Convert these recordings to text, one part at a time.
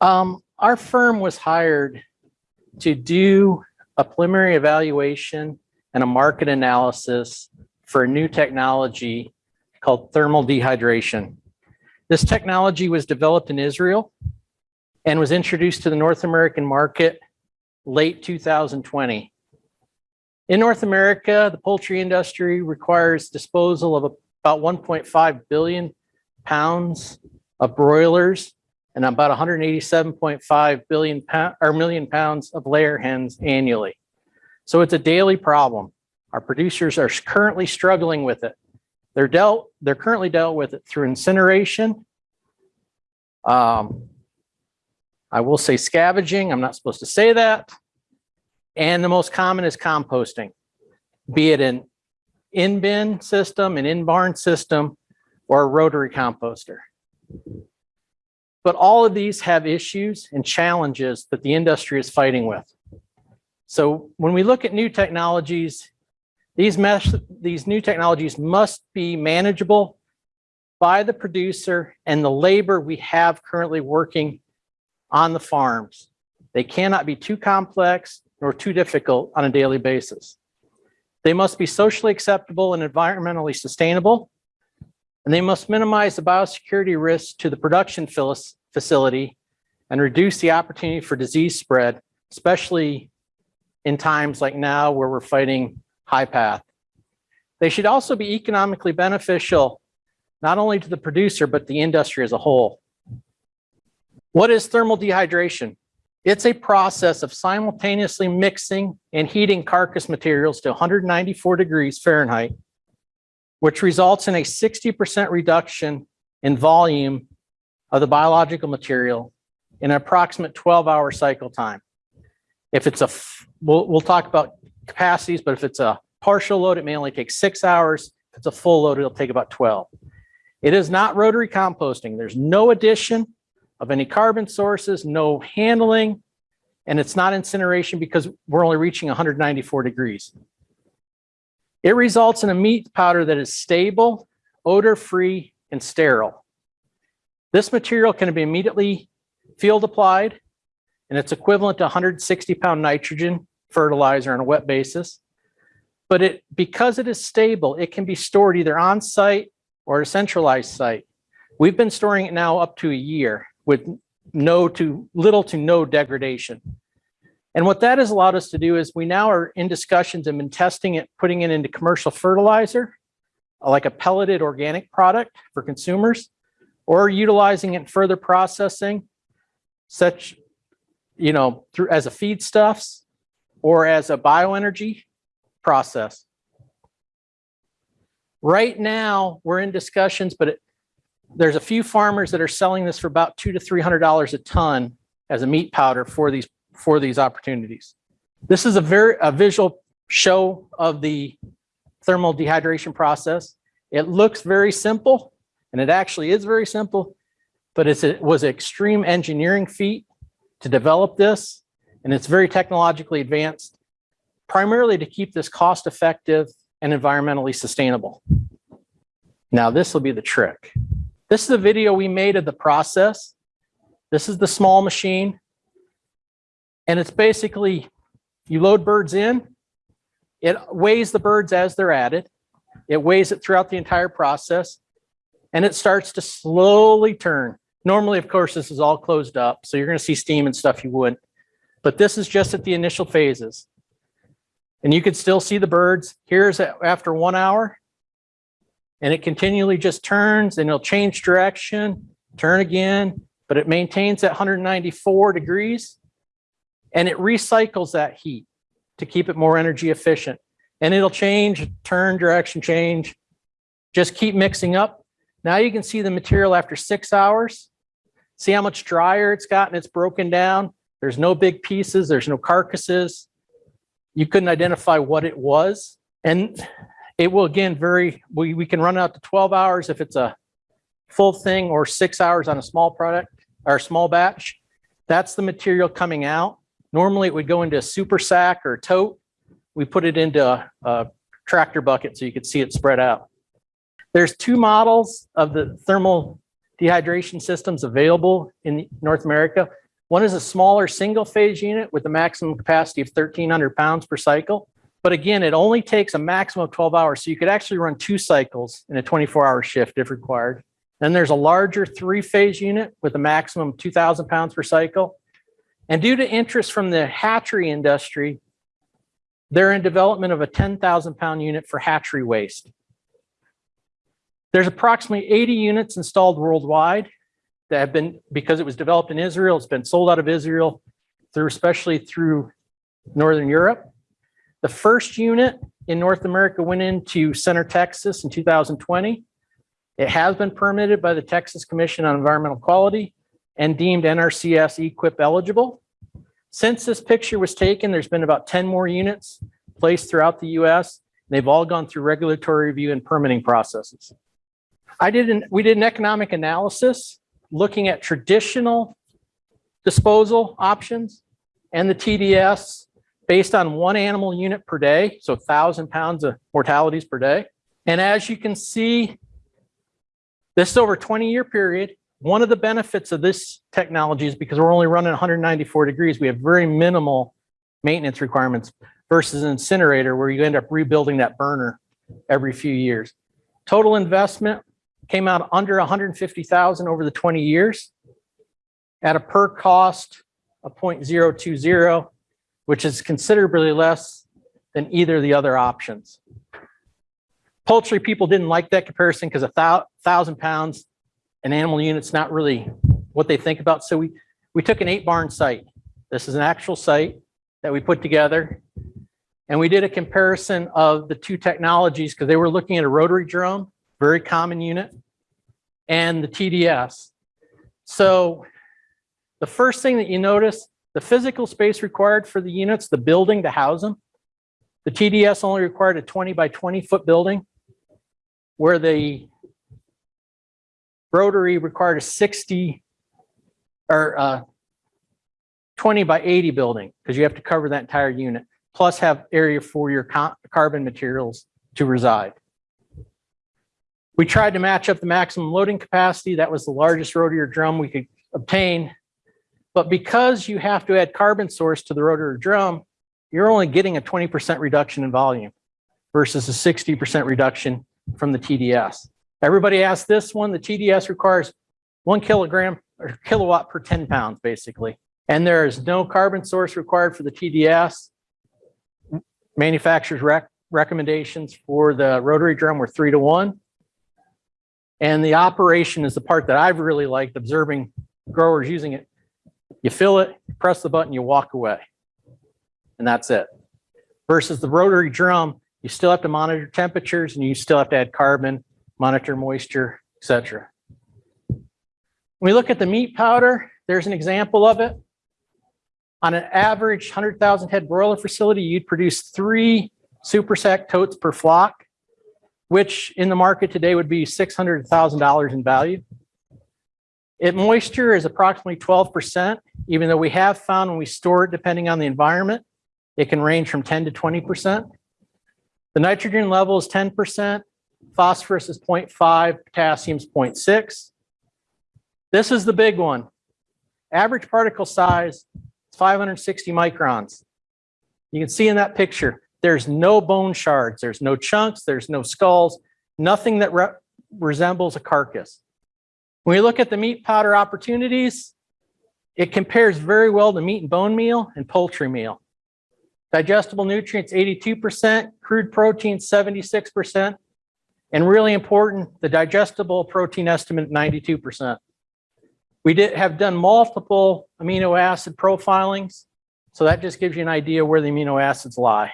Um, our firm was hired to do a preliminary evaluation and a market analysis for a new technology called thermal dehydration. This technology was developed in Israel and was introduced to the North American market late 2020. In North America, the poultry industry requires disposal of about 1.5 billion pounds of broilers and about 187.5 billion pound, or million pounds of layer hens annually. So it's a daily problem. Our producers are currently struggling with it. They're dealt, they're currently dealt with it through incineration. Um, I will say scavenging, I'm not supposed to say that. And the most common is composting, be it an in-bin system, an in-barn system, or a rotary composter. But all of these have issues and challenges that the industry is fighting with. So when we look at new technologies, these, mesh, these new technologies must be manageable by the producer and the labor we have currently working on the farms. They cannot be too complex nor too difficult on a daily basis. They must be socially acceptable and environmentally sustainable, and they must minimize the biosecurity risks to the production facility and reduce the opportunity for disease spread, especially in times like now where we're fighting high path. They should also be economically beneficial, not only to the producer, but the industry as a whole. What is thermal dehydration? It's a process of simultaneously mixing and heating carcass materials to 194 degrees Fahrenheit, which results in a 60% reduction in volume of the biological material in an approximate 12 hour cycle time. If it's a, we'll, we'll talk about capacities, but if it's a partial load, it may only take six hours. If it's a full load, it'll take about 12. It is not rotary composting. There's no addition of any carbon sources, no handling, and it's not incineration because we're only reaching 194 degrees. It results in a meat powder that is stable, odor-free, and sterile. This material can be immediately field applied, and it's equivalent to 160 pound nitrogen fertilizer on a wet basis. But it because it is stable, it can be stored either on site or a centralized site. We've been storing it now up to a year with no to little to no degradation. And what that has allowed us to do is we now are in discussions and been testing it, putting it into commercial fertilizer, like a pelleted organic product for consumers, or utilizing it in further processing, such, you know, through as a feedstuffs or as a bioenergy process. Right now, we're in discussions, but it, there's a few farmers that are selling this for about two to three hundred dollars a ton as a meat powder for these for these opportunities. This is a very a visual show of the thermal dehydration process. It looks very simple, and it actually is very simple, but it's, it was an extreme engineering feat to develop this, and it's very technologically advanced, primarily to keep this cost effective and environmentally sustainable. Now this will be the trick. This is a video we made of the process. This is the small machine. And it's basically, you load birds in, it weighs the birds as they're added. It weighs it throughout the entire process and it starts to slowly turn. Normally, of course, this is all closed up, so you're gonna see steam and stuff you wouldn't. But this is just at the initial phases. And you can still see the birds. Here's after one hour, and it continually just turns and it'll change direction, turn again, but it maintains at 194 degrees and it recycles that heat to keep it more energy efficient. And it'll change, turn, direction, change, just keep mixing up. Now you can see the material after six hours. See how much drier it's gotten, it's broken down. There's no big pieces, there's no carcasses. You couldn't identify what it was. And it will again vary. We, we can run out to 12 hours if it's a full thing or six hours on a small product or small batch. That's the material coming out. Normally it would go into a super sack or a tote. We put it into a, a tractor bucket so you could see it spread out. There's two models of the thermal dehydration systems available in North America. One is a smaller single-phase unit with a maximum capacity of 1,300 pounds per cycle. But again, it only takes a maximum of 12 hours. So you could actually run two cycles in a 24-hour shift if required. Then there's a larger three-phase unit with a maximum of 2,000 pounds per cycle. And due to interest from the hatchery industry, they're in development of a 10,000 pound unit for hatchery waste. There's approximately 80 units installed worldwide that have been, because it was developed in Israel, it's been sold out of Israel through, especially through Northern Europe. The first unit in North America went into Center, Texas in 2020. It has been permitted by the Texas Commission on Environmental Quality and deemed NRCS EQIP eligible. Since this picture was taken, there's been about 10 more units placed throughout the US. They've all gone through regulatory review and permitting processes. I did an, we did an economic analysis looking at traditional disposal options and the TDS based on one animal unit per day, so 1,000 pounds of mortalities per day. And as you can see, this is over a 20-year period. One of the benefits of this technology is because we're only running 194 degrees, we have very minimal maintenance requirements versus an incinerator where you end up rebuilding that burner every few years. Total investment came out under 150,000 over the 20 years at a per cost of 0.020, which is considerably less than either of the other options. Poultry people didn't like that comparison because a thousand pounds an animal unit's not really what they think about. So we, we took an eight barn site. This is an actual site that we put together. And we did a comparison of the two technologies because they were looking at a rotary drum, very common unit, and the TDS. So the first thing that you notice, the physical space required for the units, the building to house them. The TDS only required a 20 by 20 foot building where the rotary required a 60 or uh, 20 by 80 building because you have to cover that entire unit, plus have area for your carbon materials to reside. We tried to match up the maximum loading capacity. That was the largest rotary drum we could obtain. But because you have to add carbon source to the rotary drum, you're only getting a 20% reduction in volume versus a 60% reduction from the TDS. Everybody asked this one, the TDS requires one kilogram or kilowatt per 10 pounds, basically. And there is no carbon source required for the TDS. Manufacturer's rec recommendations for the rotary drum were three to one. And the operation is the part that I've really liked observing growers using it. You fill it, you press the button, you walk away. And that's it. Versus the rotary drum, you still have to monitor temperatures and you still have to add carbon monitor moisture, etc. When we look at the meat powder, there's an example of it. On an average 100,000 head broiler facility, you'd produce three super sack totes per flock, which in the market today would be $600,000 in value. It moisture is approximately 12%, even though we have found when we store it, depending on the environment, it can range from 10 to 20%. The nitrogen level is 10%, phosphorus is 0.5, potassium is 0.6. This is the big one. Average particle size is 560 microns. You can see in that picture, there's no bone shards, there's no chunks, there's no skulls, nothing that re resembles a carcass. When we look at the meat powder opportunities, it compares very well to meat and bone meal and poultry meal. Digestible nutrients, 82%, crude protein, 76%, and really important, the digestible protein estimate, 92%. We did have done multiple amino acid profilings. So that just gives you an idea where the amino acids lie.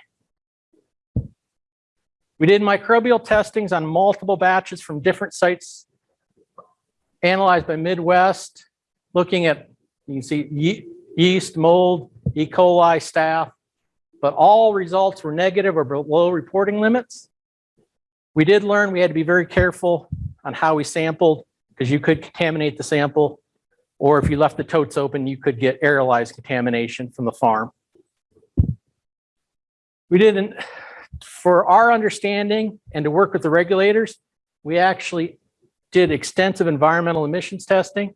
We did microbial testings on multiple batches from different sites analyzed by Midwest, looking at, you can see yeast, mold, E. coli, staph, but all results were negative or below reporting limits. We did learn we had to be very careful on how we sampled because you could contaminate the sample or if you left the totes open, you could get aerolized contamination from the farm. We didn't, for our understanding and to work with the regulators, we actually did extensive environmental emissions testing.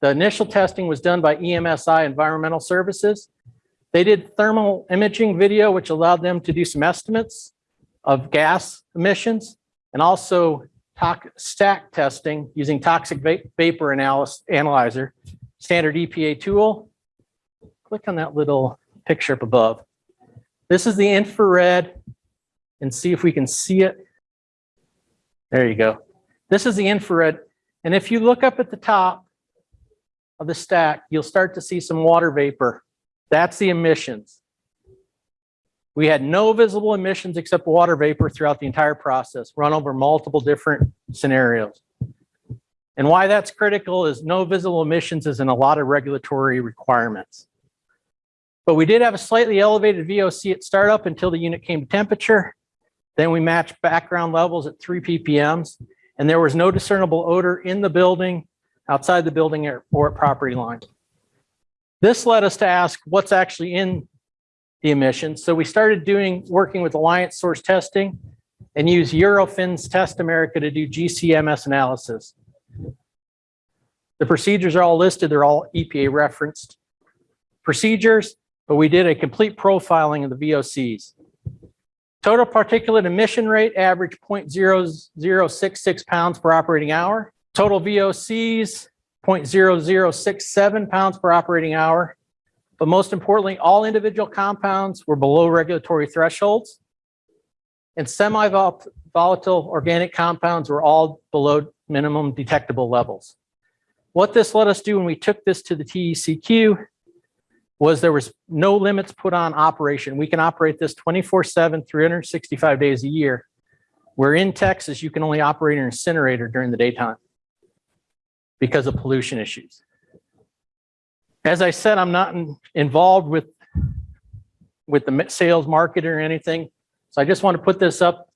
The initial testing was done by EMSI Environmental Services. They did thermal imaging video, which allowed them to do some estimates of gas emissions and also stack testing using toxic va- vapor analyzer, standard EPA tool. Click on that little picture up above. This is the infrared and see if we can see it. There you go. This is the infrared. And if you look up at the top of the stack, you'll start to see some water vapor. That's the emissions. We had no visible emissions except water vapor throughout the entire process, run over multiple different scenarios. And why that's critical is no visible emissions is in a lot of regulatory requirements. But we did have a slightly elevated VOC at startup until the unit came to temperature. Then we matched background levels at three ppms, and there was no discernible odor in the building, outside the building or or at property line. This led us to ask what's actually in the emissions. So we started doing, working with Alliance Source Testing and use Eurofins Test America to do GCMS analysis. The procedures are all listed. They're all EPA referenced procedures, but we did a complete profiling of the VOCs. Total particulate emission rate averaged 0.0066 pounds per operating hour. Total VOCs, 0.0067 pounds per operating hour. But most importantly, all individual compounds were below regulatory thresholds. And semi-volatile organic compounds were all below minimum detectable levels. What this let us do when we took this to the TECQ was there was no limits put on operation. We can operate this 24/7, 365 days a year. Where in Texas, you can only operate an incinerator during the daytime because of pollution issues. As I said, I'm not in- involved with, with the sales market or anything. So I just want to put this up.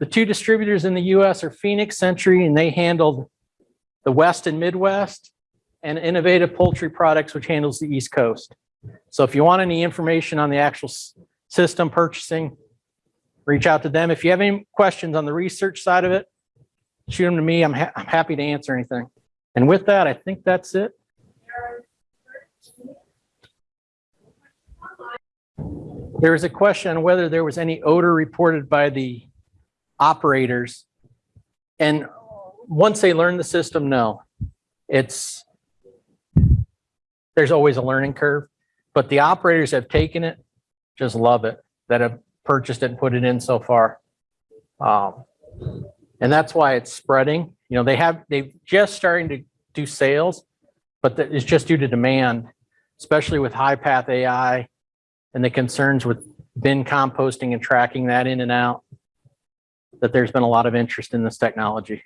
The two distributors in the US are Phoenix Century, and they handled the West and Midwest, and Innovative Poultry Products, which handles the East Coast. So if you want any information on the actual system purchasing, reach out to them. If you have any questions on the research side of it, shoot them to me. I'm, ha- I'm happy to answer anything. And with that, I think that's it. There was a question on whether there was any odor reported by the operators. And once they learn the system, no. It's, there's always a learning curve, but the operators have taken it, just love it, that have purchased it and put it in so far. Um, And that's why it's spreading. You know, they have, they've just starting to do sales, but that is just due to demand, especially with high path AI and the concerns with bin composting and tracking that in and out, that there's been a lot of interest in this technology.